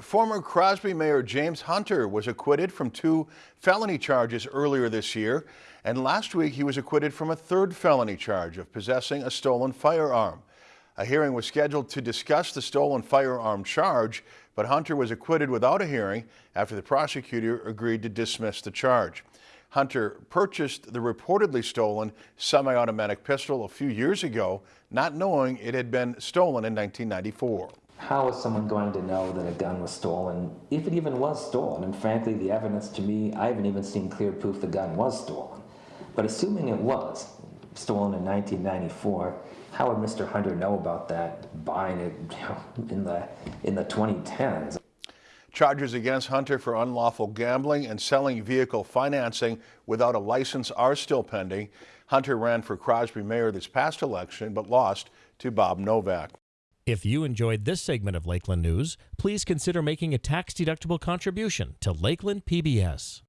Former Crosby Mayor James Hunter was acquitted from two felony charges earlier this year, and last week he was acquitted from a third felony charge of possessing a stolen firearm. A hearing was scheduled to discuss the stolen firearm charge, but Hunter was acquitted without a hearing after the prosecutor agreed to dismiss the charge. Hunter purchased the reportedly stolen semi-automatic pistol a few years ago, not knowing it had been stolen in 1994. How is someone going to know that a gun was stolen, if it even was stolen? And frankly, the evidence to me, I haven't even seen clear proof the gun was stolen. But assuming it was stolen in 1994, how would Mr. Hunter know about that buying it in the in the 2010s? Charges against Hunter for unlawful gambling and selling vehicle financing without a license are still pending. Hunter ran for Crosby mayor this past election but lost to Bob Novak. If you enjoyed this segment of Lakeland News, please consider making a tax-deductible contribution to Lakeland PBS.